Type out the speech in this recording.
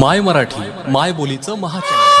माय मराठी माय बोलीचं महाचॅनल.